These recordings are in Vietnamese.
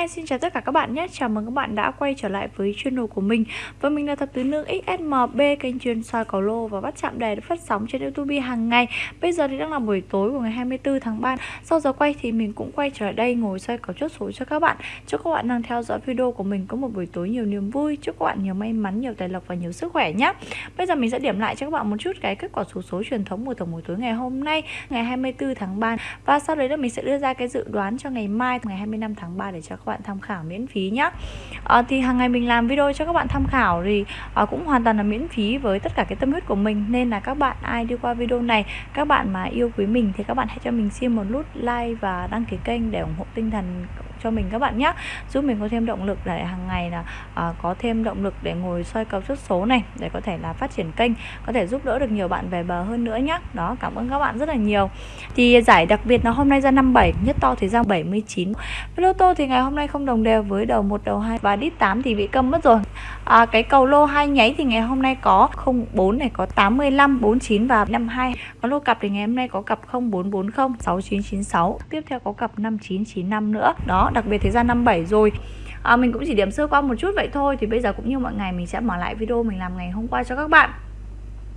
Hi, xin chào tất cả các bạn nhé. Chào mừng các bạn đã quay trở lại với channel của mình. Và mình là thập tứ nương XSMB, kênh chuyên soi cầu lô và bắt chạm đề được phát sóng trên YouTube hàng ngày. Bây giờ thì đang là buổi tối của ngày 24 tháng 3. Sau giờ quay thì mình cũng quay trở lại đây ngồi soi cầu chốt số cho các bạn. Chúc các bạn đang theo dõi video của mình có một buổi tối nhiều niềm vui. Chúc các bạn nhiều may mắn, nhiều tài lộc và nhiều sức khỏe nhé. Bây giờ mình sẽ điểm lại cho các bạn một chút cái kết quả số số truyền thống của tổng buổi tối ngày hôm nay, ngày 24 tháng 3. Và sau đấy là mình sẽ đưa ra cái dự đoán cho ngày mai, ngày 25 tháng 3 để cho các bạn tham khảo miễn phí nhé à, ờ, thì hàng ngày mình làm video cho các bạn tham khảo thì à, cũng hoàn toàn là miễn phí với tất cả cái tâm huyết của mình. Nên là các bạn ai đi qua video này các bạn mà yêu quý mình thì các bạn hãy cho mình xin một nút like và đăng ký kênh để ủng hộ tinh thần cho mình các bạn nhé giúp mình có thêm động lực để hàng ngày là à, có thêm động lực để ngồi soi cầu xuất số này để có thể là phát triển kênh có thể giúp đỡ được nhiều bạn về bờ hơn nữa nhé đó cảm ơn các bạn rất là nhiều. Thì giải đặc biệt là hôm nay ra 57 nhất to thì ra 79 lô tô thì ngày hôm nay không đồng đều với đầu một đầu hai và đít 8 thì bị câm mất rồi. À, cái cầu lô hai nháy thì ngày hôm nay có 04 này có 85 49 và 52 có lô cặp thì ngày hôm nay có cặp 0440 6996 tiếp theo có cặp 5995 nữa. Đó đặc biệt thế gian năm 57 rồi. À, mình cũng chỉ điểm sơ qua một chút vậy thôi thì bây giờ cũng như mọi ngày mình sẽ mở lại video mình làm ngày hôm qua cho các bạn.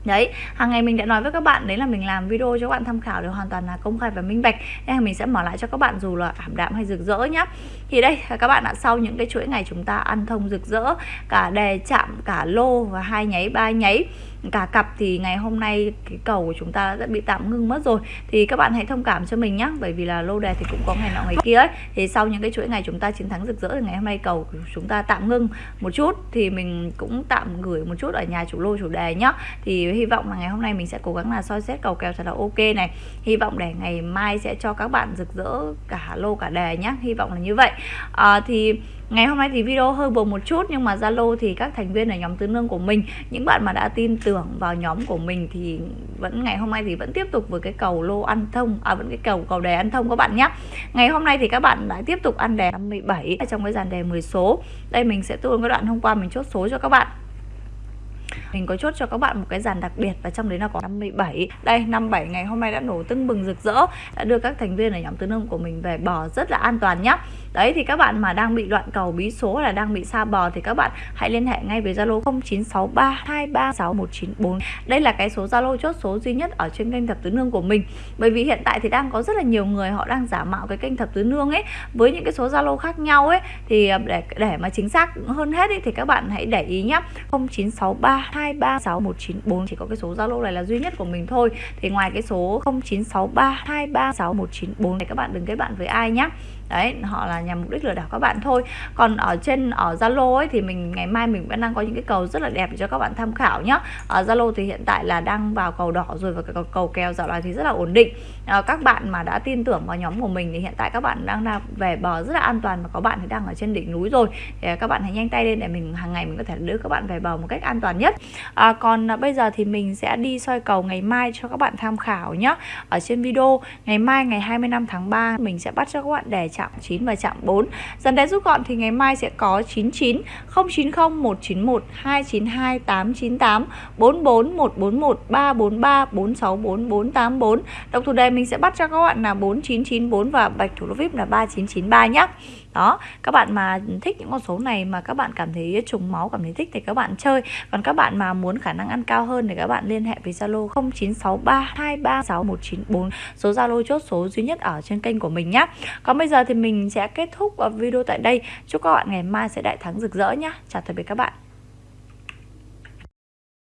Đấy, hàng ngày mình đã nói với các bạn đấy là mình làm video cho các bạn tham khảo đều hoàn toàn là công khai và minh bạch. Nên là mình sẽ mở lại cho các bạn dù là ảm đạm hay rực rỡ nhá. Thì đây, à, các bạn ạ, sau những cái chuỗi ngày chúng ta ăn thông rực rỡ Cả đề chạm, cả lô và hai nháy, ba nháy cả cặp thì ngày hôm nay cái cầu của chúng ta đã bị tạm ngưng mất rồi. Thì các bạn hãy thông cảm cho mình nhé bởi vì là lô đề thì cũng có ngày nọ ngày kia ấy. Thì sau những cái chuỗi ngày chúng ta chiến thắng rực rỡ thì ngày hôm nay cầu của chúng ta tạm ngưng một chút thì mình cũng tạm gửi một chút ở nhà chủ lô chủ đề nhá. Thì hy vọng là ngày hôm nay mình sẽ cố gắng là soi xét cầu kèo thật là ok này. Hy vọng để ngày mai sẽ cho các bạn rực rỡ cả lô cả đề nhá hy vọng là như vậy. À, thì Ngày hôm nay thì video hơi buồn một chút, nhưng mà Zalo thì các thành viên ở nhóm tứ nương của mình, những bạn mà đã tin tưởng vào nhóm của mình thì vẫn, ngày hôm nay thì vẫn tiếp tục với cái cầu lô ăn thông à vẫn cái cầu cầu đề ăn thông các bạn nhé. Ngày hôm nay thì các bạn đã tiếp tục ăn đề 57 trong cái dàn đề 10 số. Đây mình sẽ tuôn cái đoạn hôm qua mình chốt số cho các bạn mình có chốt cho các bạn một cái dàn đặc biệt và trong đấy là có 57 đây 57 ngày hôm nay đã nổ tưng bừng rực rỡ đã đưa các thành viên ở nhóm tứ nương của mình về bò rất là an toàn nhá. Đấy thì các bạn mà đang bị đoạn cầu bí số là đang bị xa bò thì các bạn hãy liên hệ ngay với Zalo 0963236194 đây là cái số Zalo chốt số duy nhất ở trên kênh thập tứ nương của mình. Bởi vì hiện tại thì đang có rất là nhiều người họ đang giả mạo cái kênh thập tứ nương ấy. Với những cái số Zalo khác nhau ấy thì à, để để mà chính xác hơn hết ấy, thì các bạn hãy để ý nhá. 0963 2369194 chỉ có cái số Zalo này là duy nhất của mình thôi. Thì ngoài cái số 0963236194 này các bạn đừng kết bạn với ai nhé đấy họ là nhằm mục đích lừa đảo các bạn thôi. Còn ở trên ở Zalo ấy thì mình ngày mai mình vẫn đang có những cái cầu rất là đẹp để cho các bạn tham khảo nhé ở Zalo thì hiện tại là đang vào cầu đỏ rồi và cầu, cầu kèo dạo này thì rất là ổn định. À, các bạn mà đã tin tưởng vào nhóm của mình thì hiện tại các bạn đang là về bờ rất là an toàn và có bạn thì đang ở trên đỉnh núi rồi. Thì các bạn hãy nhanh tay lên để mình hàng ngày mình có thể đưa các bạn về bờ một cách an toàn nhất à, còn à, bây giờ thì mình sẽ đi soi cầu ngày mai cho các bạn tham khảo nhé ở trên video ngày mai ngày 25 tháng 3 mình sẽ bắt cho các bạn đề chạm 9 và chạm 4 Dần đen rút gọn thì ngày mai sẽ có 99 090 191 292 898 44 141 343 464 484 Độc thủ đề mình sẽ bắt cho các bạn là 4994 và bạch thủ lô VIP là 3993 nhé đó các bạn mà thích những con số này mà các bạn cảm thấy trùng máu cảm thấy thích thì các bạn chơi. Còn các bạn mà muốn khả năng ăn cao hơn thì các bạn liên hệ với Zalo 0963236194 số Zalo chốt số duy nhất ở trên kênh của mình nhé còn bây giờ thì mình sẽ kết thúc ờ, video tại đây. Chúc các bạn ngày mai sẽ đại thắng rực rỡ nhé chào tạm biệt các bạn.